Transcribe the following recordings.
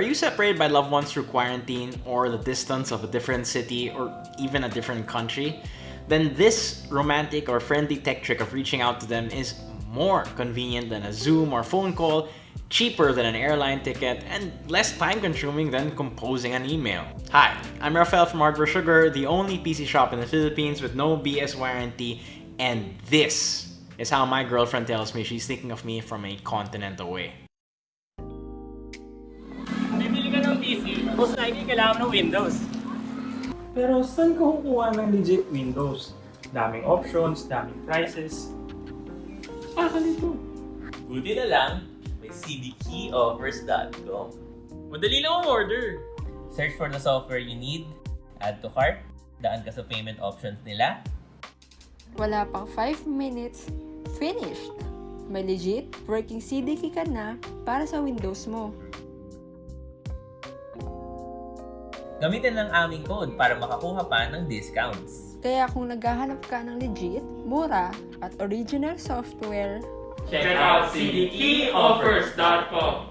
Are you separated by loved ones through quarantine or the distance of a different city or even a different country? Then this romantic or friendly tech trick of reaching out to them is more convenient than a Zoom or phone call, cheaper than an airline ticket, and less time consuming than composing an email. Hi, I'm Rafael from Hardware Sugar, the only PC shop in the Philippines with no BS warranty, and this is how my girlfriend tells me she's thinking of me from a continent away. Bibili ka ng PC, most likely kailangan ng Windows. Pero saan ka kukuha ng legit Windows? Daming options, daming prices. Ah, Saka nito. Buti na lang, may cdkeyoffers.com. Madali lang ang order. Search for the software you need, add to cart, daan ka sa payment options nila, Wala pang 5 minutes, finished! May legit working CD key ka na para sa Windows mo. gamitin ang aming code para makakuha pa ng discounts. Kaya kung naghahanap ka ng legit, mura, at original software, Check out cdkeyoffers.com.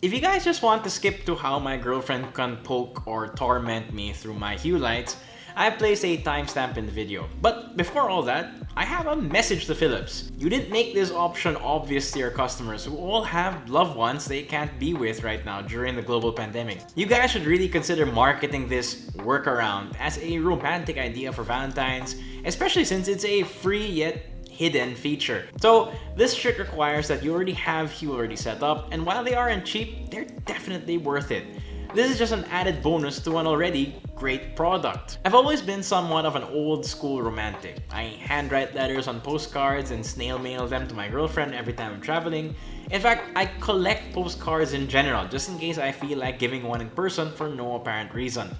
If you guys just want to skip to how my girlfriend can poke or torment me through my hue lights, I placed a timestamp in the video. But before all that, I have a message to Philips. You didn't make this option obvious to your customers who all have loved ones they can't be with right now during the global pandemic. You guys should really consider marketing this workaround as a romantic idea for Valentine's, especially since it's a free yet hidden feature. So this trick requires that you already have Hue already set up and while they aren't cheap, they're definitely worth it. This is just an added bonus to an already great product. I've always been somewhat of an old school romantic. I handwrite letters on postcards and snail mail them to my girlfriend every time I'm traveling. In fact, I collect postcards in general, just in case I feel like giving one in person for no apparent reason.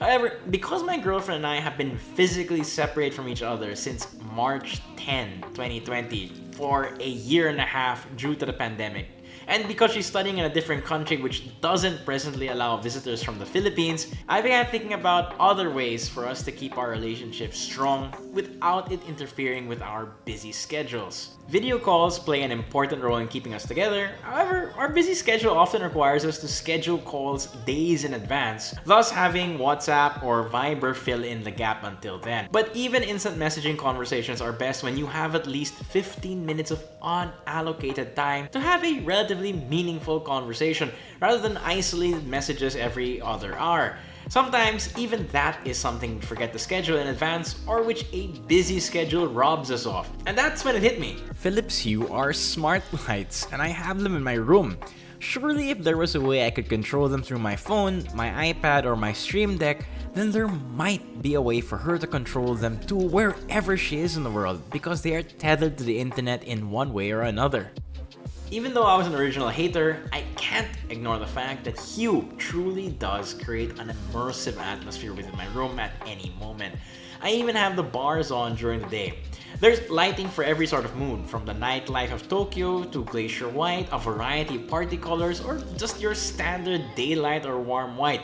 However, because my girlfriend and I have been physically separated from each other since March 10, 2020 for a year and a half due to the pandemic, and because she's studying in a different country which doesn't presently allow visitors from the Philippines, I began thinking about other ways for us to keep our relationship strong without it interfering with our busy schedules. Video calls play an important role in keeping us together, however, our busy schedule often requires us to schedule calls days in advance, thus having WhatsApp or Viber fill in the gap until then. But even instant messaging conversations are best when you have at least 15 minutes of unallocated time to have a relatively meaningful conversation rather than isolated messages every other hour. Sometimes, even that is something we forget to schedule in advance or which a busy schedule robs us of. And that's when it hit me. Philips Hue are smart lights and I have them in my room. Surely if there was a way I could control them through my phone, my iPad, or my Stream Deck, then there might be a way for her to control them to wherever she is in the world because they are tethered to the internet in one way or another. Even though I was an original hater, I can't ignore the fact that Hue truly does create an immersive atmosphere within my room at any moment. I even have the bars on during the day. There's lighting for every sort of mood, from the nightlife of Tokyo to glacier white, a variety of party colors, or just your standard daylight or warm white.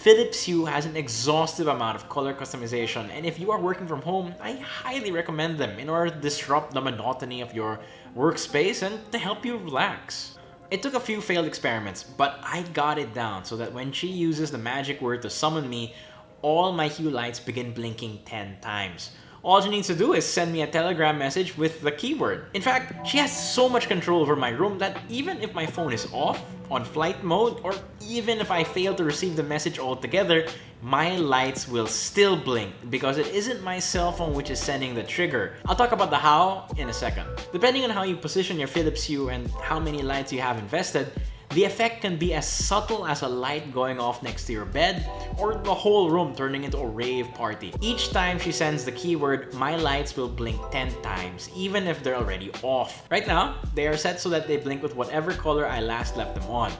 Philips Hue has an exhaustive amount of color customization and if you are working from home, I highly recommend them in order to disrupt the monotony of your workspace and to help you relax. It took a few failed experiments, but I got it down so that when she uses the magic word to summon me, all my Hue lights begin blinking 10 times. All she needs to do is send me a telegram message with the keyword. In fact, she has so much control over my room that even if my phone is off, on flight mode, or even if I fail to receive the message altogether, my lights will still blink because it isn't my cell phone which is sending the trigger. I'll talk about the how in a second. Depending on how you position your Philips Hue and how many lights you have invested, the effect can be as subtle as a light going off next to your bed or the whole room turning into a rave party. Each time she sends the keyword, my lights will blink 10 times, even if they're already off. Right now, they are set so that they blink with whatever color I last left them on.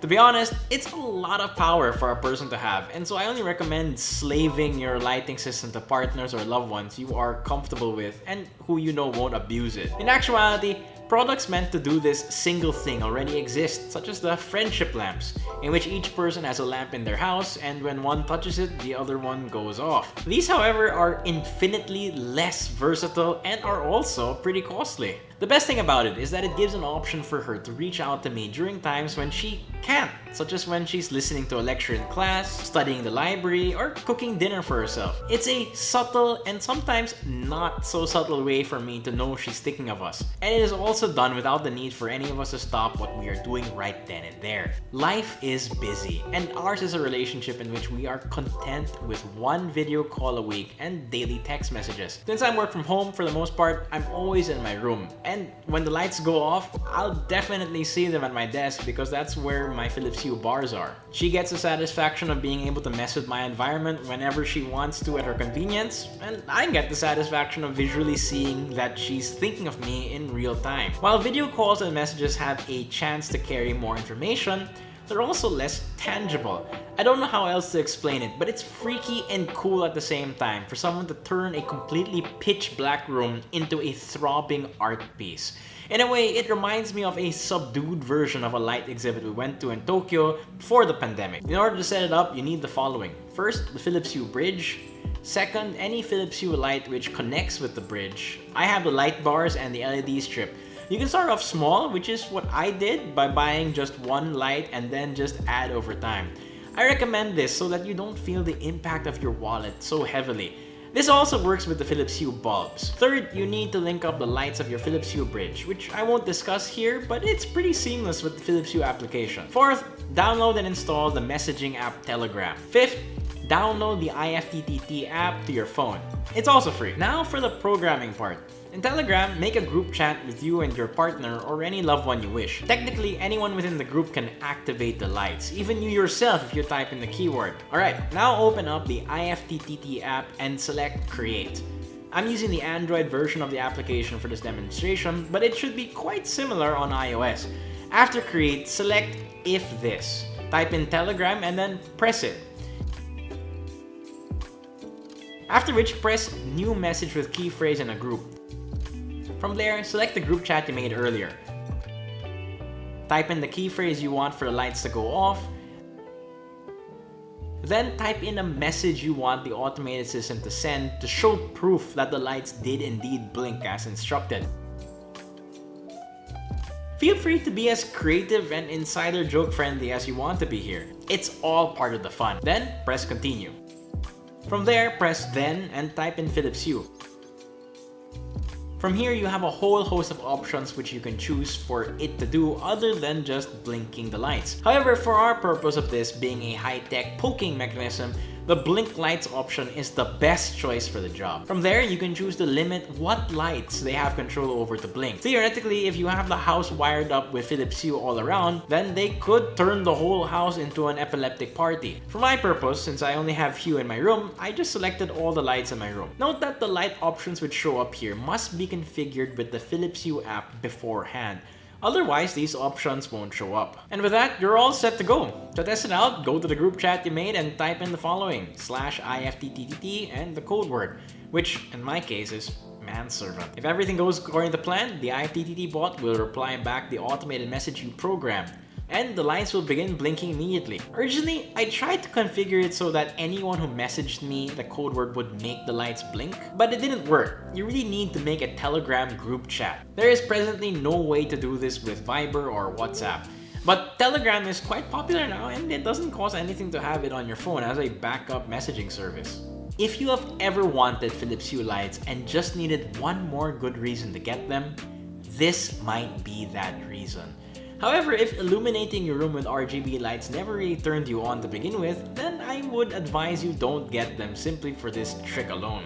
To be honest, it's a lot of power for a person to have, and so I only recommend slaving your lighting system to partners or loved ones you are comfortable with and who you know won't abuse it. In actuality, Products meant to do this single thing already exist, such as the friendship lamps, in which each person has a lamp in their house and when one touches it, the other one goes off. These however are infinitely less versatile and are also pretty costly. The best thing about it is that it gives an option for her to reach out to me during times when she can't, such as when she's listening to a lecture in class, studying the library, or cooking dinner for herself. It's a subtle and sometimes not so subtle way for me to know she's thinking of us. And it is also done without the need for any of us to stop what we are doing right then and there. Life is busy, and ours is a relationship in which we are content with one video call a week and daily text messages. Since I work from home for the most part, I'm always in my room and when the lights go off, I'll definitely see them at my desk because that's where my Philips Hue bars are. She gets the satisfaction of being able to mess with my environment whenever she wants to at her convenience, and I get the satisfaction of visually seeing that she's thinking of me in real time. While video calls and messages have a chance to carry more information, they're also less tangible. I don't know how else to explain it, but it's freaky and cool at the same time for someone to turn a completely pitch black room into a throbbing art piece. In a way, it reminds me of a subdued version of a light exhibit we went to in Tokyo before the pandemic. In order to set it up, you need the following. First, the Philips Hue bridge. Second, any Philips Hue light which connects with the bridge. I have the light bars and the LED strip. You can start off small, which is what I did by buying just one light and then just add over time. I recommend this so that you don't feel the impact of your wallet so heavily. This also works with the Philips Hue bulbs. Third, you need to link up the lights of your Philips Hue bridge, which I won't discuss here, but it's pretty seamless with the Philips Hue application. Fourth, download and install the messaging app Telegram. Fifth, download the IFTTT app to your phone. It's also free. Now for the programming part. In Telegram, make a group chat with you and your partner or any loved one you wish. Technically, anyone within the group can activate the lights, even you yourself if you type in the keyword. Alright, now open up the IFTTT app and select Create. I'm using the Android version of the application for this demonstration, but it should be quite similar on iOS. After Create, select If This. Type in Telegram and then press it. After which, press New Message with key phrase in a group. From there, select the group chat you made earlier. Type in the key phrase you want for the lights to go off. Then type in a message you want the automated system to send to show proof that the lights did indeed blink as instructed. Feel free to be as creative and insider joke friendly as you want to be here. It's all part of the fun. Then, press continue. From there, press then and type in Philips Hue. From here, you have a whole host of options which you can choose for it to do other than just blinking the lights. However, for our purpose of this being a high-tech poking mechanism, the blink lights option is the best choice for the job. From there, you can choose to limit what lights they have control over to blink. Theoretically, if you have the house wired up with Philips Hue all around, then they could turn the whole house into an epileptic party. For my purpose, since I only have Hue in my room, I just selected all the lights in my room. Note that the light options which show up here must be configured with the Philips Hue app beforehand. Otherwise, these options won't show up. And with that, you're all set to go. To test it out, go to the group chat you made and type in the following, slash IFTTT and the code word, which in my case is manservant. If everything goes according to plan, the IFTTT bot will reply back the automated message you programmed and the lights will begin blinking immediately. Originally, I tried to configure it so that anyone who messaged me the code word would make the lights blink, but it didn't work. You really need to make a Telegram group chat. There is presently no way to do this with Viber or WhatsApp. But Telegram is quite popular now and it doesn't cost anything to have it on your phone as a backup messaging service. If you have ever wanted Philips Hue lights and just needed one more good reason to get them, this might be that reason. However, if illuminating your room with RGB lights never really turned you on to begin with, then I would advise you don't get them simply for this trick alone.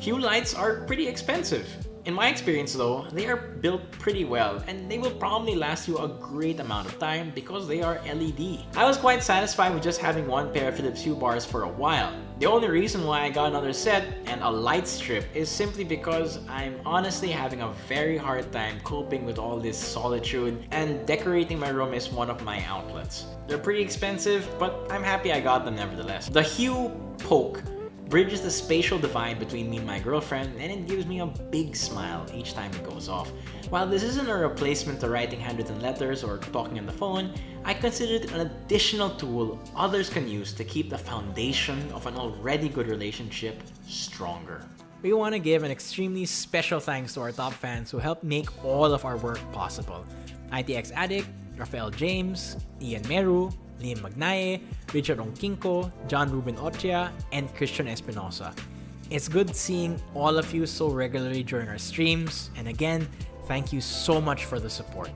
Hue lights are pretty expensive. In my experience though, they are built pretty well and they will probably last you a great amount of time because they are LED. I was quite satisfied with just having one pair of Philips Hue bars for a while. The only reason why I got another set and a light strip is simply because I'm honestly having a very hard time coping with all this solitude and decorating my room is one of my outlets. They're pretty expensive, but I'm happy I got them nevertheless. The Hue Poke bridges the spatial divide between me and my girlfriend, and it gives me a big smile each time it goes off. While this isn't a replacement to writing handwritten letters or talking on the phone, I consider it an additional tool others can use to keep the foundation of an already good relationship stronger. We want to give an extremely special thanks to our top fans who helped make all of our work possible. ITX Addict, Rafael James, Ian Meru, Liam Magnaye, Richard Onkinko, John Ruben Ochia, and Christian Espinosa. It's good seeing all of you so regularly during our streams, and again, thank you so much for the support.